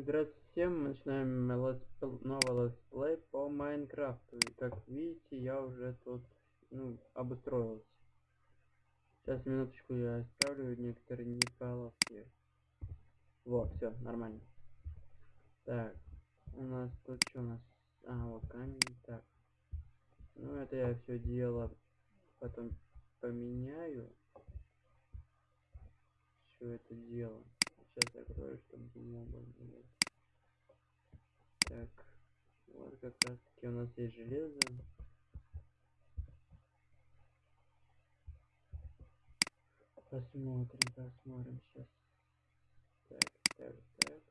Здравствуйте всем, мы начинаем летсп- новый летсплей по Майнкрафту. И как видите, я уже тут, ну, обустроился. Сейчас, минуточку, я исправлю некоторые неполадки. Вот, все, нормально. Так, у нас тут что у нас? А, вот камень, так. Ну, это я все дело потом поменяю. Все это дело. Сейчас закрою, чтобы не было. Так, вот как раз таки у нас есть железо. Посмотрим, посмотрим сейчас. Так, так, так.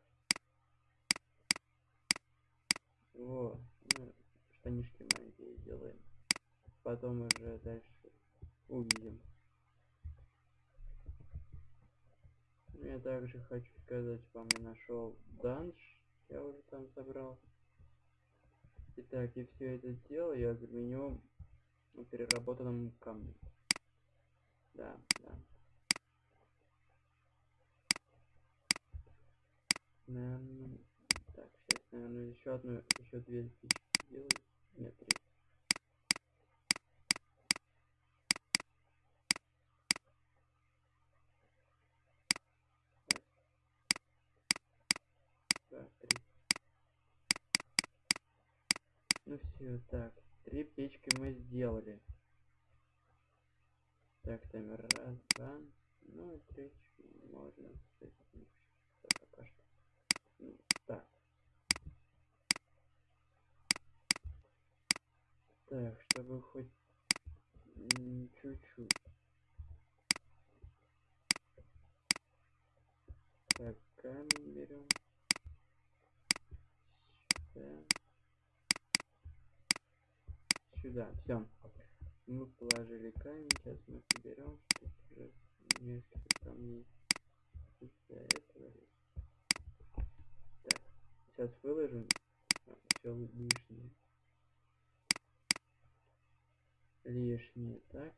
Во, ну, штанишки маленькие сделаем. Потом уже дальше увидим. Я также хочу сказать вам, я нашел данж. Я уже там собрал. Итак, и все это дело я заменю переработанным камнем. Да, да. Наверное, так, сейчас, наверное, еще одну, еще две спички сделаю. Нет, три. Раз, два, три. Ну все, так, три печки мы сделали. Так, таймер раз, два, ну и третью можно, пока что. Ну, так. Так, чтобы хоть чуть-чуть. Так, камень берем. Сюда. Сюда, все. Мы положили камень, сейчас мы соберем, уже несколько камней из-за этого. Так, сейчас выложим все лишнее. Лишнее, так.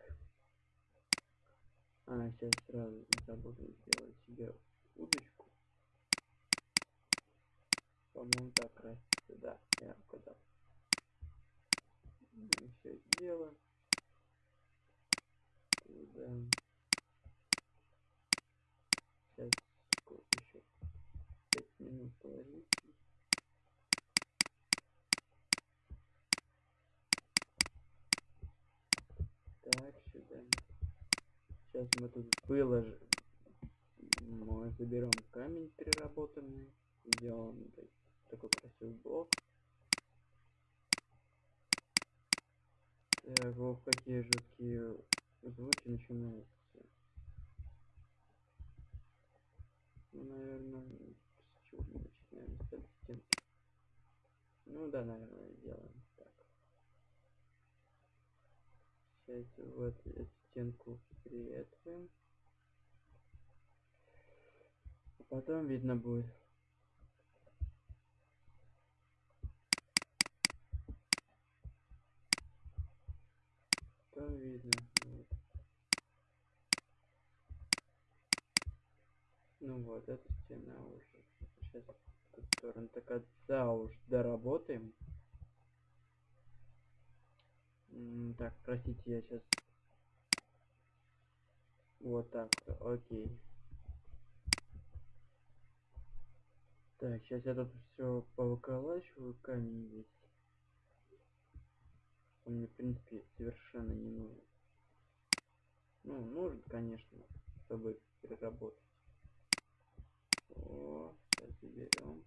А, сейчас сразу забуду сделать себе удочку. По-моему, так красится, да, я угадал. Все дело. Туда. Сейчас сколько еще? Пять минут положить. Так, сюда. Сейчас мы тут выложим. Мы заберем камень переработанный. Сделаем такой красивый блок. Так, вот какие жуткие звуки начинаются. Ну, наверное, с чего мы начинаем? С стенки. Ну да, наверное, сделаем так. Сейчас вот эту стенку приветствуем. Потом видно будет. Там видно. Вот. Ну вот, эта стена уже. Сейчас в ту сторону. Так от да уж доработаем. Так, простите, я сейчас вот так, окей. Так, сейчас я тут все повыколачиваю, камень весь. Он мне, в принципе, совершенно не нужен. Ну, нужен, конечно, чтобы переработать. О, сейчас заберем.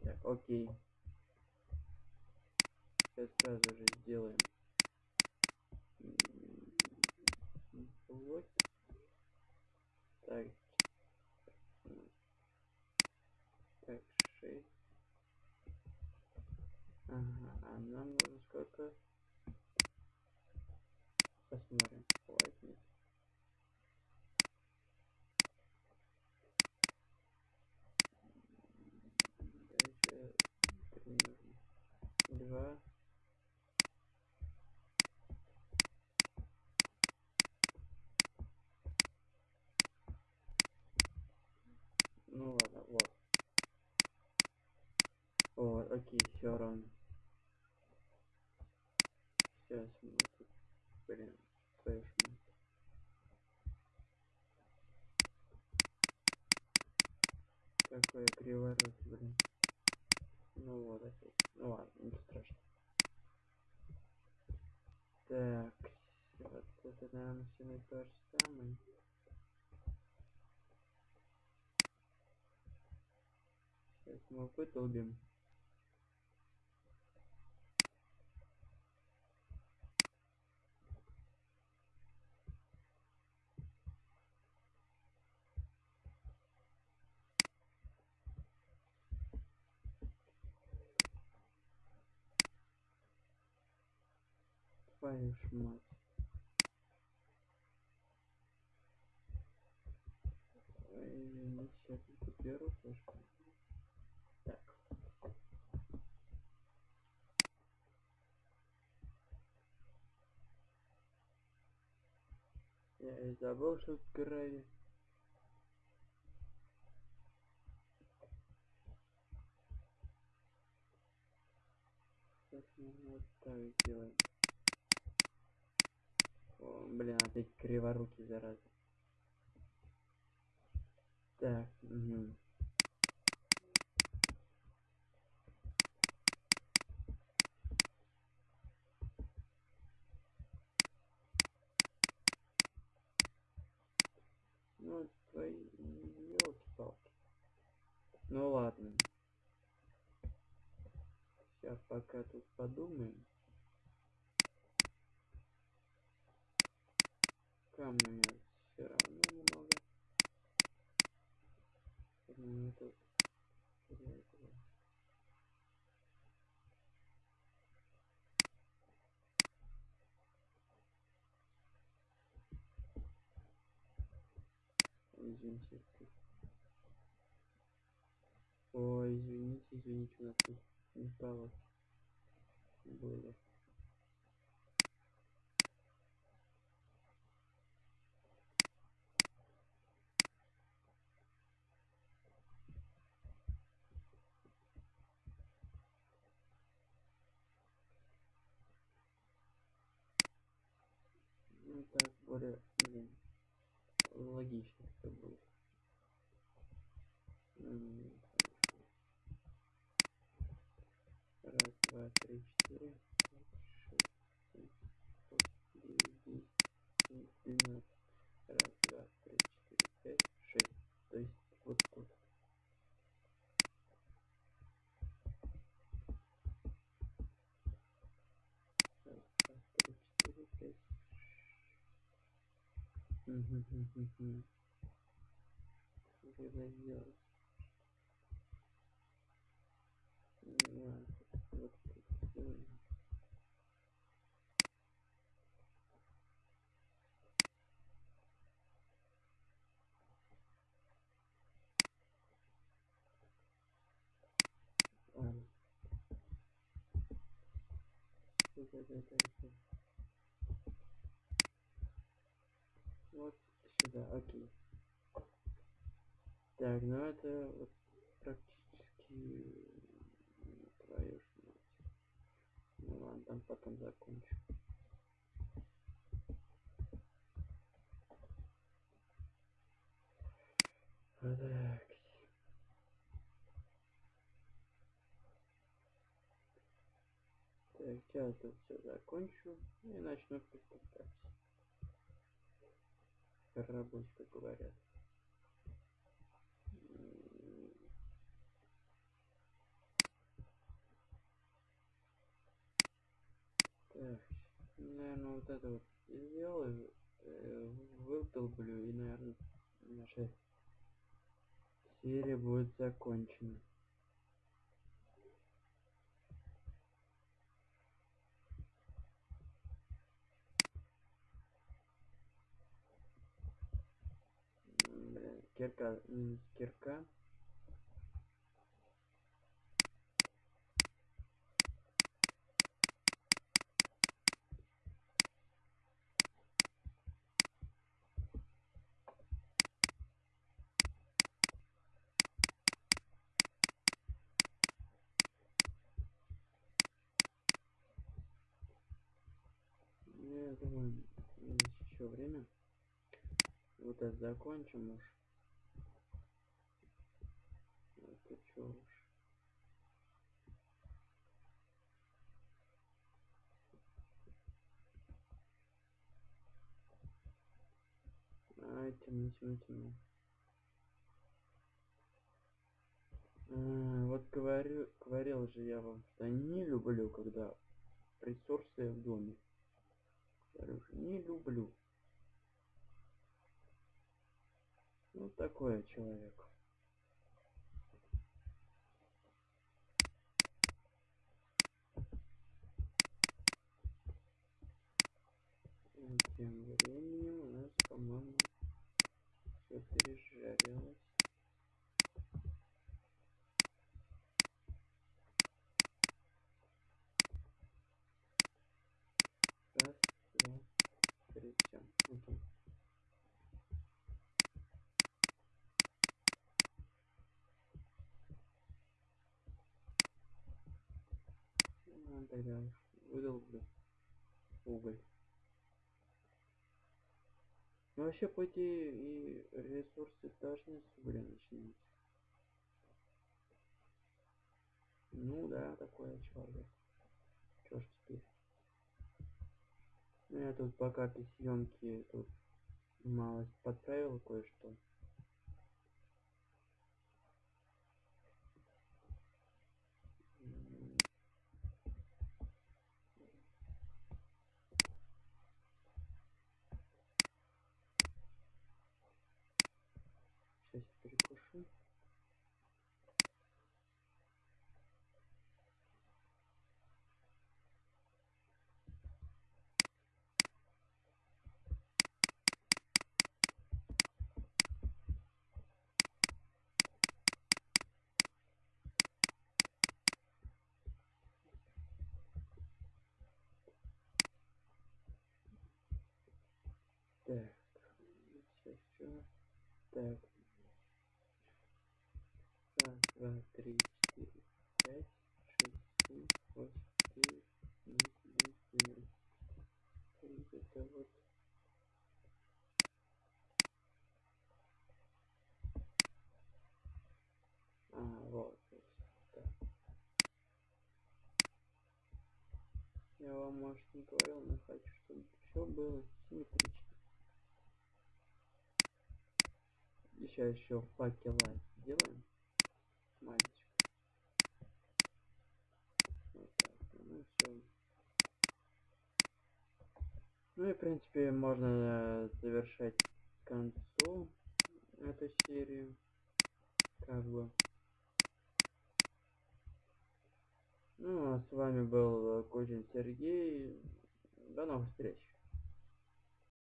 Так, окей. Сейчас сразу же сделаем блоки. Нам нужно сколько? Посмотрим, хватит. Дальше не нужно. Два. Ну ладно, вот. Вот, окей, все равно. Сейчас мы тут, блин, мать. Какой криворот, блин. Ну вот опять. Ну ладно, не страшно. Так, вот это, наверное, все то же самое. Сейчас мы вытолбим. Ж мать. Ой, извините, сейчас тут флешку. Так. Я и забыл, что. Сейчас мы вот так сделаем. Блин, опять криворукий, зараза. Так, угу. Ну, твои елки-палки. Ну ладно. Сейчас пока тут подумаем. Камня у меня все равно много. Ну, тут фиолетово. Извините. Ой, извините, извините, у нас тут не стало. Было. Ну так, более, блин, логично это. М, Раз, два, три, четыре, пять, шесть, семь, восемь, девять, десять, двенадцать. Раз, два, три, четыре, пять, шесть. То есть вот тут. Раз, два, три, четыре, пять. Мгм, мгм, мгм. Как это сделать? Ну, ладно, вот тут сделаем. Ладно. Вот это, это, это. Вот сюда, окей. Так, ну это вот практически твою. Ну ладно, там потом закончу. Так. Так, сейчас тут все закончу и начну приступать. Как говорят. М, Так, наверное, вот это вот сделаю, э, выдолблю и, наверное, наша серия будет закончена. Кирка, кирка. Это закончим уж. Это чё уж. Ай, темно, темно, темно. А, вот говорю, говорил же я вам, что не люблю, когда ресурсы в доме. Говорю не люблю. Ну, такой человек. И тем временем у нас, по-моему, все пережарилось. Раз, два, три, все. Окей. Ну, тогда выдолблю уголь. Ну, вообще, по идее, и ресурсы должны с угля начинать. Ну да, такой я человек. Чё ж теперь? Ну, я тут пока при съемке тут малость подправил кое-что. М, Сейчас я перекушу. Так, сейчас что? Так, раз, два, три, четыре, пять, шесть, семь, восемь, девять, десять, одиннадцать, двенадцать. Это вот. А, вот. Так. Я вам, может, не говорил, но хочу, чтобы все было симметрично. Сейчас еще факела сделаем. Маленечко. Вот так. Ну все. Ну и в принципе можно э, завершать к концу эту серию. Как бы. Ну, а с вами был э, Кузин Сергей. До новых встреч.